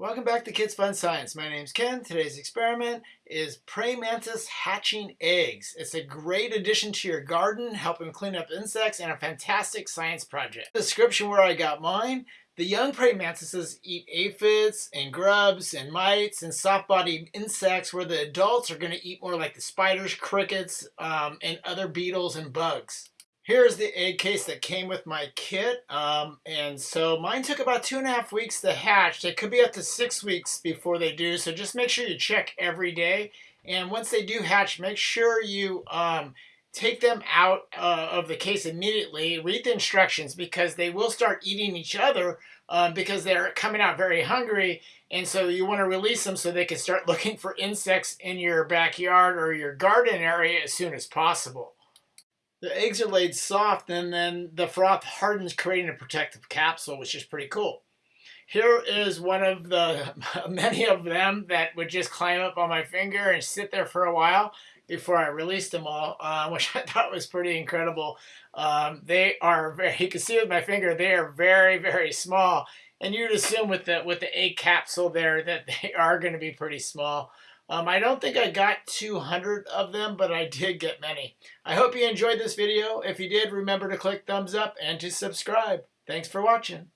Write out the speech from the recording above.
Welcome back to Kids Fun Science. My name's Ken. Today's experiment is praying mantis hatching eggs. It's a great addition to your garden, helping clean up insects, and a fantastic science project. Description where I got mine. The young praying mantises eat aphids and grubs and mites and soft-bodied insects where the adults are going to eat more like the spiders, crickets, um, and other beetles and bugs. Here's the egg case that came with my kit. Um, and so mine took about two and a half weeks to hatch. It could be up to six weeks before they do. So just make sure you check every day. And once they do hatch, make sure you um, take them out uh, of the case immediately. Read the instructions because they will start eating each other uh, because they're coming out very hungry. And so you want to release them so they can start looking for insects in your backyard or your garden area as soon as possible. The eggs are laid soft and then the froth hardens creating a protective capsule, which is pretty cool. Here is one of the many of them that would just climb up on my finger and sit there for a while before I released them all, uh, which I thought was pretty incredible. Um, they are very, you can see with my finger, they are very, very small. And you'd assume with the, with the egg capsule there that they are going to be pretty small. Um, I don't think I got 200 of them, but I did get many. I hope you enjoyed this video. If you did, remember to click thumbs up and to subscribe. Thanks for watching.